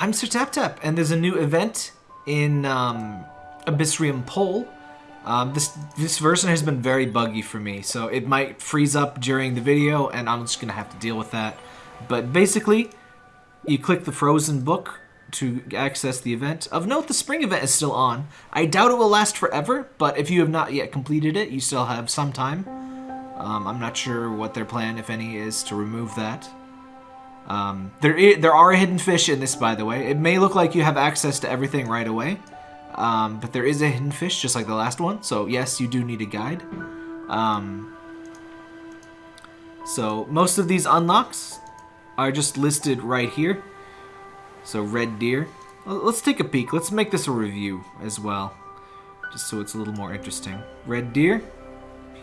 I'm Sir Tap Tap, and there's a new event in um, Abyssrium Pole. Um, this this version has been very buggy for me, so it might freeze up during the video, and I'm just gonna have to deal with that. But basically, you click the frozen book to access the event. Of note, the spring event is still on. I doubt it will last forever, but if you have not yet completed it, you still have some time. Um, I'm not sure what their plan, if any, is to remove that. Um, there, there are hidden fish in this, by the way. It may look like you have access to everything right away, um, but there is a hidden fish, just like the last one. So yes, you do need a guide. Um, so most of these unlocks are just listed right here. So red deer. Let's take a peek. Let's make this a review as well, just so it's a little more interesting. Red deer.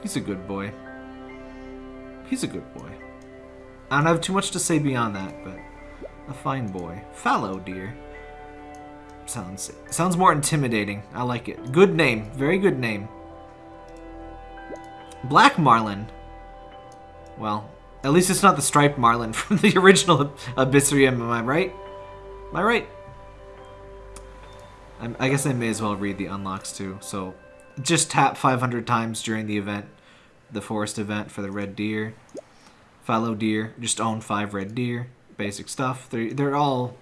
He's a good boy. He's a good boy. I don't have too much to say beyond that, but a fine boy. Fallow deer. Sounds sounds more intimidating. I like it. Good name. Very good name. Black marlin. Well, at least it's not the striped marlin from the original Abyssrium, am I right? Am I right? I'm, I guess I may as well read the unlocks too. So, just tap 500 times during the event, the forest event for the red deer. Fallow deer, just own five red deer. Basic stuff. They're, they're all...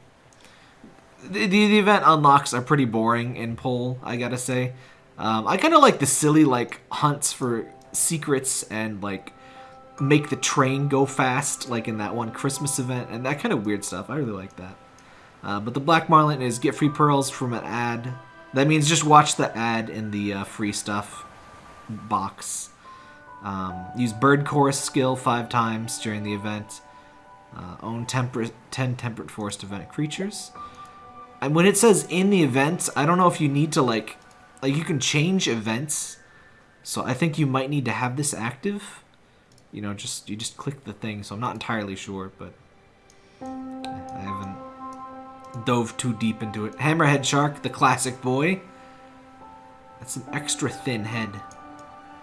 The, the, the event unlocks are pretty boring in Pole, I gotta say. Um, I kind of like the silly, like, hunts for secrets and, like, make the train go fast, like in that one Christmas event, and that kind of weird stuff. I really like that. Uh, but the Black Marlin is get free pearls from an ad. That means just watch the ad in the uh, free stuff box. Um, use Bird Chorus skill five times during the event. Uh, own temperate, 10 Temperate Forest event creatures. And when it says in the event, I don't know if you need to like, like you can change events. So I think you might need to have this active. You know, just you just click the thing. So I'm not entirely sure, but I haven't dove too deep into it. Hammerhead Shark, the classic boy. That's an extra thin head.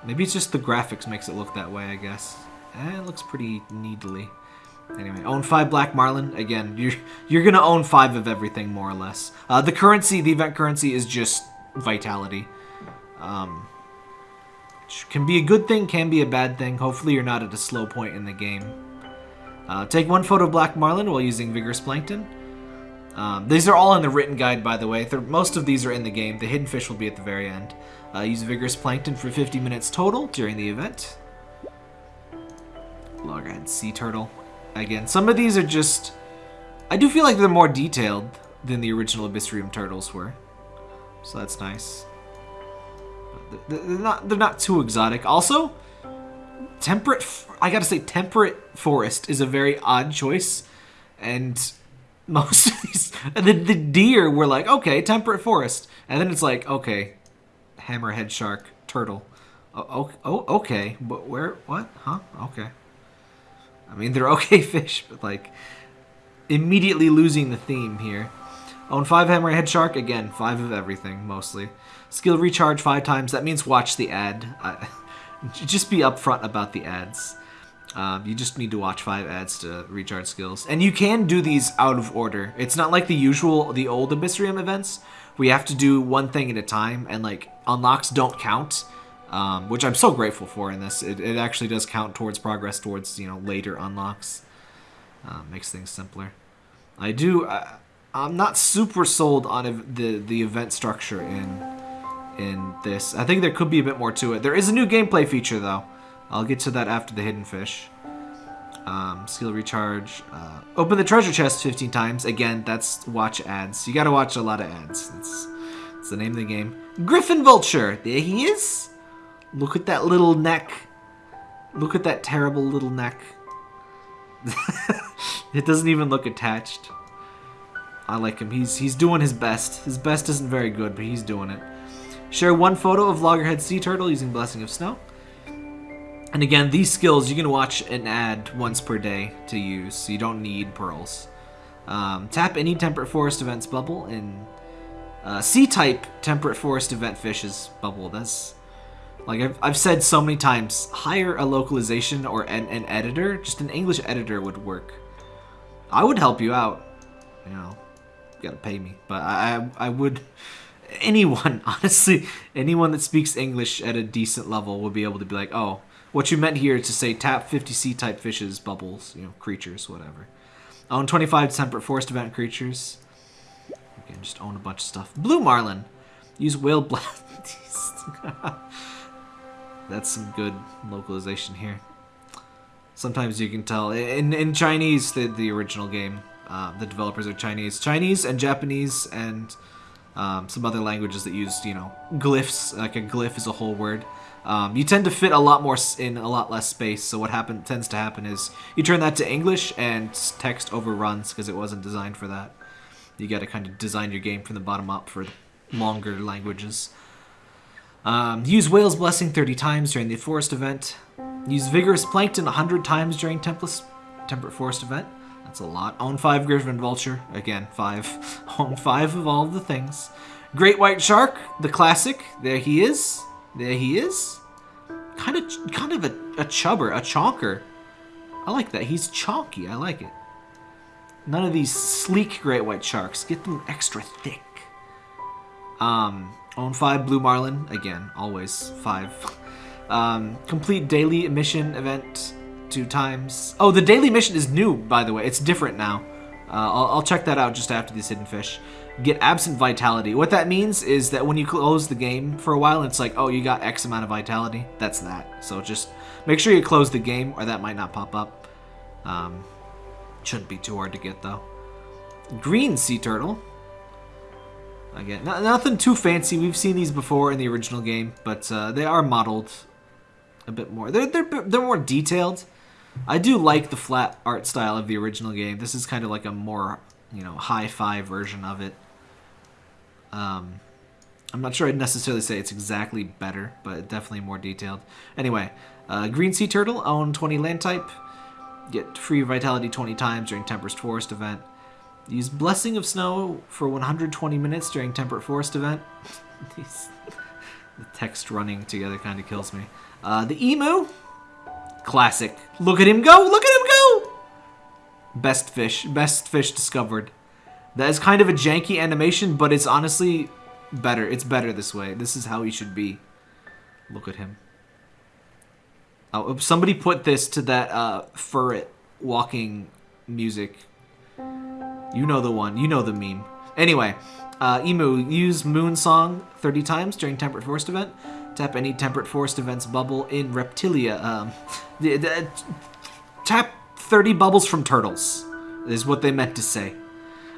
Maybe it's just the graphics makes it look that way, I guess. Eh, it looks pretty needly. Anyway, own five Black Marlin. Again, you're you're gonna own five of everything more or less. Uh, the currency, the event currency, is just vitality. Um, can be a good thing, can be a bad thing. Hopefully, you're not at a slow point in the game. Uh, take one photo of Black Marlin while using Vigorous Plankton. Um, these are all in the written guide, by the way. They're, most of these are in the game. The hidden fish will be at the very end. Uh, use Vigorous Plankton for 50 minutes total during the event. Loggerhead Sea Turtle. Again, some of these are just... I do feel like they're more detailed than the original Abyssrium turtles were. So that's nice. They're not, they're not too exotic. Also, temperate... I gotta say, temperate forest is a very odd choice. And most of these... The, the deer were like, okay, temperate forest. And then it's like, okay, hammerhead shark, turtle. Oh, oh, oh okay. But where? What? Huh? Okay. I mean, they're okay fish, but like immediately losing the theme here. Own five hammerhead shark again, five of everything mostly. Skill recharge five times. That means watch the ad. I, just be upfront about the ads. Um, you just need to watch five ads to recharge skills, and you can do these out of order. It's not like the usual, the old Abyssrium events, We have to do one thing at a time, and like unlocks don't count um, which I'm so grateful for in this. It, it actually does count towards progress towards you know later unlocks. Uh, makes things simpler. I do. I, I'm not super sold on the the event structure in in this. I think there could be a bit more to it. There is a new gameplay feature though. I'll get to that after the hidden fish. Um, skill recharge. Uh, open the treasure chest 15 times. Again, that's watch ads. You gotta watch a lot of ads. That's the name of the game. Griffon Vulture. There he is. Look at that little neck. Look at that terrible little neck. it doesn't even look attached. I like him. He's he's doing his best. His best isn't very good, but he's doing it. Share one photo of Loggerhead Sea Turtle using Blessing of Snow. And again, these skills you can watch an ad once per day to use, so you don't need pearls. Um, tap any Temperate Forest events bubble in uh, C-type Temperate Forest event fishes bubble. That's like I've, I've said so many times. Hire a localization or an, an editor. Just an English editor would work. I would help you out. You know, you gotta pay me. But I, I, I would, anyone, honestly, anyone that speaks English at a decent level would be able to be like, oh, what you meant here is to say tap 50 C-type fishes, bubbles, you know, creatures, whatever. Own 25 temperate forest event creatures. Again, just own a bunch of stuff. Blue Marlin. Use whale blast. That's some good localization here. Sometimes you can tell. In, in Chinese, the, the original game, uh, the developers are Chinese. Chinese and Japanese and um, some other languages that use, you know, glyphs. Like a glyph is a whole word. Um, you tend to fit a lot more in a lot less space. So what happen tends to happen is you turn that to English and text overruns because it wasn't designed for that. You got to kind of design your game from the bottom up for longer languages. Um, use Whale's Blessing 30 times during the Forest event. Use Vigorous Plankton 100 times during Temperate Forest event. That's a lot. Own 5 Griffon Vulture. Again, 5. Own 5 of all the things. Great White Shark, the classic. There he is. There he is. Kind of kind of a, a chubber, a chonker. I like that. He's chonky. I like it. None of these sleek great white sharks. Get them extra thick. Um, own five blue marlin. Again, always five. Um, complete daily mission event two times. Oh, the daily mission is new, by the way. It's different now. Uh, I'll, I'll, check that out just after these hidden fish. Get absent vitality. What that means is that when you close the game for a while, it's like, oh, you got X amount of vitality. That's that. So just make sure you close the game, or that might not pop up. Um, shouldn't be too hard to get, though. Green sea turtle. Again, nothing too fancy. We've seen these before in the original game, but uh, they are modeled a bit more. They're, they're, they're more detailed. I do like the flat art style of the original game. This is kind of like a more, you know, hi-fi version of it. Um, I'm not sure I'd necessarily say it's exactly better, but definitely more detailed. Anyway, uh, Green Sea Turtle, own 20 land type. Get free vitality 20 times during Temperate Forest event. Use Blessing of Snow for 120 minutes during Temperate Forest event. the text running together kind of kills me. Uh, the Emu, classic. Look at him go! Look at him go! Best fish. Best fish discovered. That is kind of a janky animation, but it's honestly better. It's better this way. This is how he should be. Look at him. Oh, somebody put this to that uh, furret walking music. You know the one. You know the meme. Anyway, uh, Emu, use Moon Song 30 times during Temperate Forest event. Tap any Temperate Forest events bubble in Reptilia. Um, the, the, tap 30 bubbles from turtles, is what they meant to say.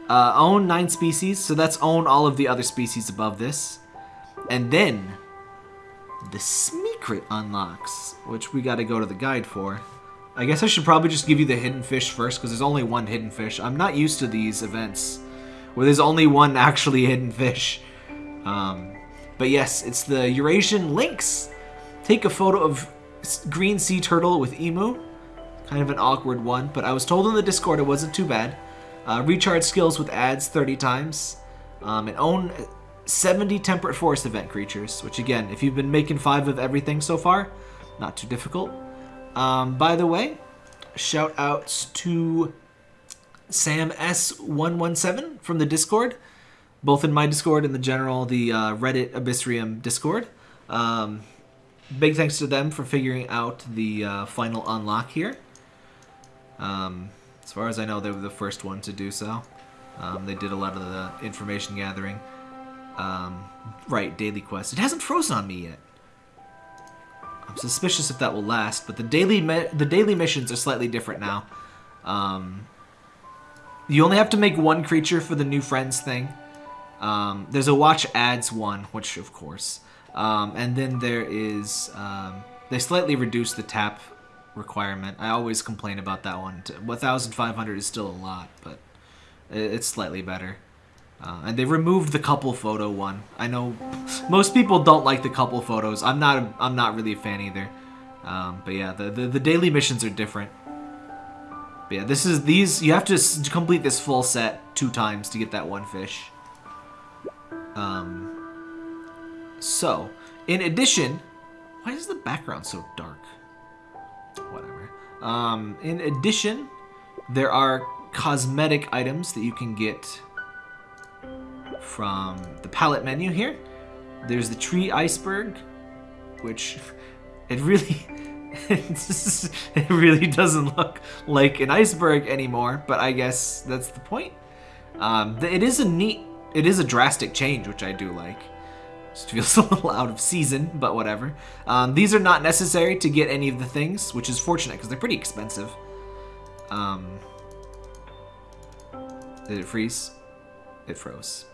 Uh, own 9 species, so that's own all of the other species above this. And then the Smeekrit unlocks, which we got to go to the guide for. I guess I should probably just give you the hidden fish first, because there's only one hidden fish. I'm not used to these events where there's only one actually hidden fish. Um, but yes, it's the Eurasian lynx. Take a photo of green sea turtle with emu. Kind of an awkward one, but I was told in the Discord it wasn't too bad. Uh, recharge skills with ads 30 times. Um, and own 70 Temperate Forest event creatures, which again, if you've been making five of everything so far, not too difficult. Um, by the way, shout outs to Sam S117 from the Discord, both in my Discord and the general, the uh, Reddit Abyssrium Discord. Um, big thanks to them for figuring out the uh, final unlock here. Um, as far as I know, they were the first one to do so. Um, they did a lot of the information gathering. Um, right, daily quest. It hasn't frozen on me yet. I'm suspicious if that will last, but the daily the daily missions are slightly different now. Um, you only have to make one creature for the new friends thing. Um, there's a watch ads one, which of course, um, and then there is um, they slightly reduced the tap requirement. I always complain about that one. 1,500 is still a lot, but it's slightly better. Uh, and they removed the couple photo one. I know most people don't like the couple photos. I'm not. A, I'm not really a fan either. Um, but yeah, the, the, the daily missions are different. But yeah, this is these. You have to complete this full set two times to get that one fish. Um. So, in addition, why is the background so dark? Um. In addition, there are cosmetic items that you can get from the palette menu here. There's the tree iceberg, which it really it really doesn't look like an iceberg anymore, but I guess that's the point. Um, it is a neat, it is a drastic change, which I do like. Just feels a little out of season, but whatever. Um, these are not necessary to get any of the things, which is fortunate because they're pretty expensive. Um, did it freeze? It froze.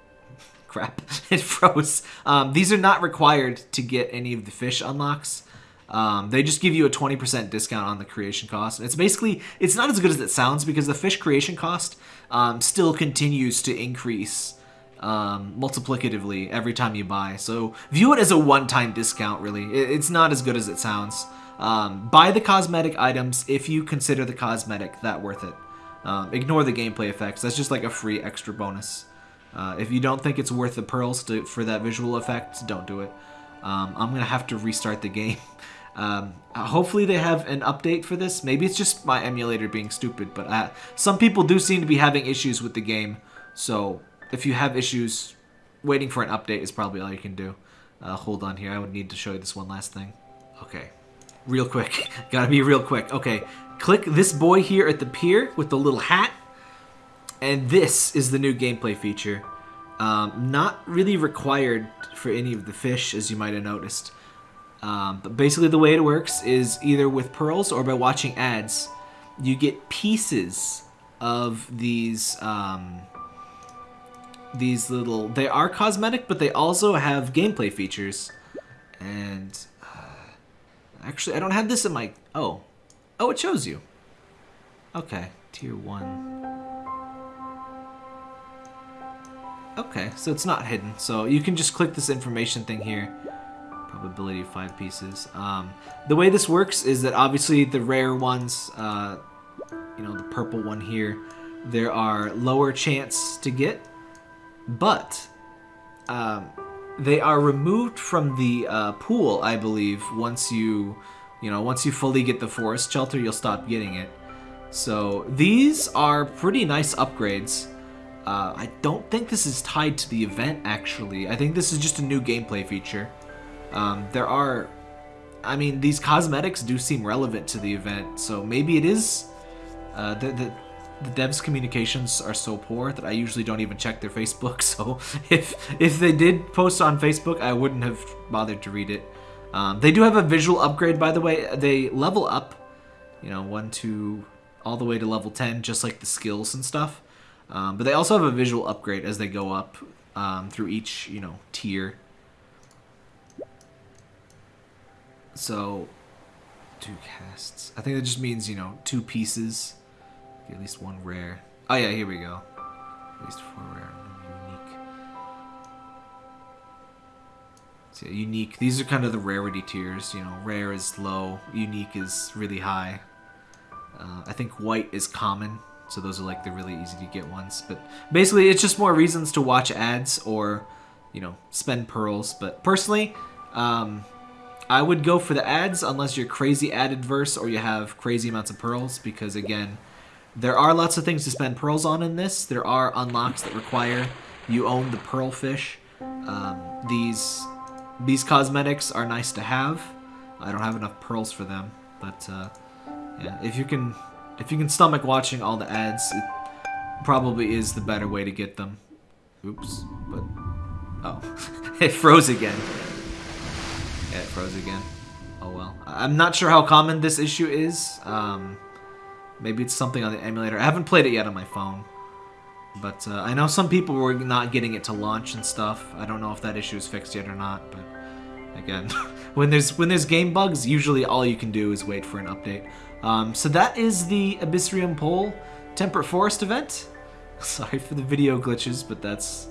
Crap, it froze. Um, these are not required to get any of the fish unlocks. Um, they just give you a 20% discount on the creation cost. It's basically, it's not as good as it sounds because the fish creation cost um, still continues to increase um, multiplicatively every time you buy. So view it as a one-time discount, really. It's not as good as it sounds. Um, buy the cosmetic items if you consider the cosmetic that worth it. Um, ignore the gameplay effects. That's just like a free extra bonus. Uh, if you don't think it's worth the pearls to, for that visual effect, don't do it. Um, I'm going to have to restart the game. Um, hopefully they have an update for this. Maybe it's just my emulator being stupid, but uh, some people do seem to be having issues with the game. So if you have issues, waiting for an update is probably all you can do. Uh, hold on here. I would need to show you this one last thing. Okay. Real quick. Gotta be real quick. Okay. Click this boy here at the pier with the little hat. And this is the new gameplay feature. Um, not really required for any of the fish, as you might have noticed. Um, but basically the way it works is either with pearls or by watching ads, you get pieces of these um, these little... They are cosmetic, but they also have gameplay features. And... Uh, actually, I don't have this in my... Oh. Oh, it shows you. Okay. Tier 1. Okay, so it's not hidden. So you can just click this information thing here probability of five pieces. Um, the way this works is that obviously the rare ones, uh, you know, the purple one here, there are lower chance to get, but um, they are removed from the uh, pool, I believe, once you, you know, once you fully get the forest shelter, you'll stop getting it. So these are pretty nice upgrades. Uh, I don't think this is tied to the event, actually. I think this is just a new gameplay feature. Um, there are, I mean, these cosmetics do seem relevant to the event, so maybe it is. Uh, the, the, the devs' communications are so poor that I usually don't even check their Facebook. So if if they did post on Facebook, I wouldn't have bothered to read it. Um, they do have a visual upgrade, by the way. They level up, you know, one, two, all the way to level 10, just like the skills and stuff. Um, but they also have a visual upgrade as they go up um, through each, you know, tier. So, two casts. I think that just means, you know, two pieces. At least one rare. Oh yeah, here we go. At least four rare unique. So yeah, unique. These are kind of the rarity tiers. You know, rare is low, unique is really high. Uh, I think white is common, so those are like the really easy to get ones. But basically, it's just more reasons to watch ads or, you know, spend pearls. But personally, um, I would go for the ads unless you're crazy ad adverse or you have crazy amounts of pearls because again, there are lots of things to spend pearls on in this. There are unlocks that require you own the pearl fish. Um, these these cosmetics are nice to have. I don't have enough pearls for them, but uh, yeah, if you can if you can stomach watching all the ads, it probably is the better way to get them. Oops, but oh, it froze again. Yeah, it froze again. Oh well. I'm not sure how common this issue is. Um, maybe it's something on the emulator. I haven't played it yet on my phone. But uh, I know some people were not getting it to launch and stuff. I don't know if that issue is fixed yet or not, but again, when there's when there's game bugs, usually all you can do is wait for an update. Um, so that is the Abyssrium Pole Temperate Forest event. Sorry for the video glitches, but that's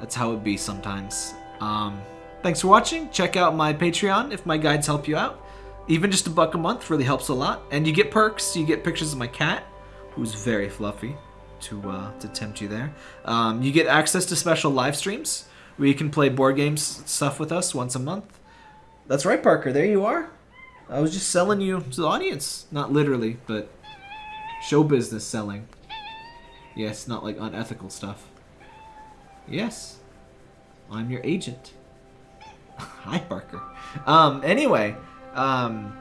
that's how it be sometimes. Um, Thanks for watching. Check out my Patreon if my guides help you out. Even just a buck a month really helps a lot. And you get perks. You get pictures of my cat, who's very fluffy, to uh, to tempt you there. Um, you get access to special live streams where you can play board games stuff with us once a month. That's right, Parker. There you are. I was just selling you to the audience. Not literally, but show business selling. Yes, not like unethical stuff. Yes. I'm your agent. Hi, Parker. Um, anyway, um,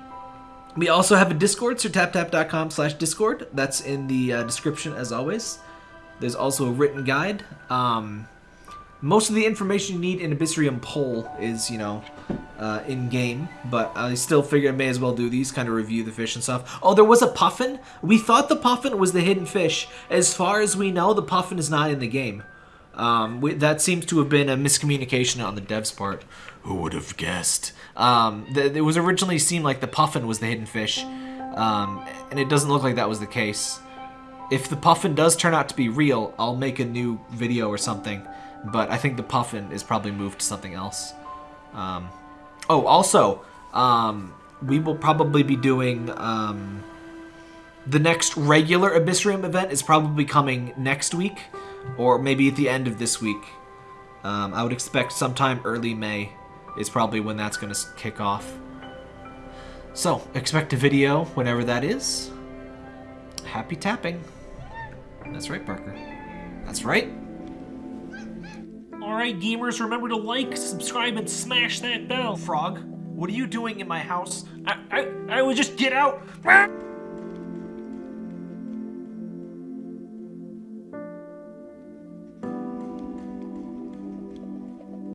we also have a Discord, so taptap.com slash Discord. That's in the uh, description as always. There's also a written guide. Um, most of the information you need in Abyssrium Pole is, you know, uh, in game, but I still figure I may as well do these, kind of review the fish and stuff. Oh, there was a puffin. We thought the puffin was the hidden fish. As far as we know, the puffin is not in the game. Um, we, that seems to have been a miscommunication on the dev's part. Who would have guessed? Um, th- it was originally seemed like the puffin was the hidden fish, um, and it doesn't look like that was the case. If the puffin does turn out to be real, I'll make a new video or something. But I think the puffin is probably moved to something else. Um, oh, also, um, we will probably be doing um, the next regular Abyssrium event is probably coming next week, or maybe at the end of this week. Um, I would expect sometime early May is probably when that's going to kick off. So, expect a video whenever that is. Happy tapping. That's right, Parker. That's right. Alright, gamers, remember to like, subscribe, and smash that bell. Frog, what are you doing in my house? I, I, I would just get out.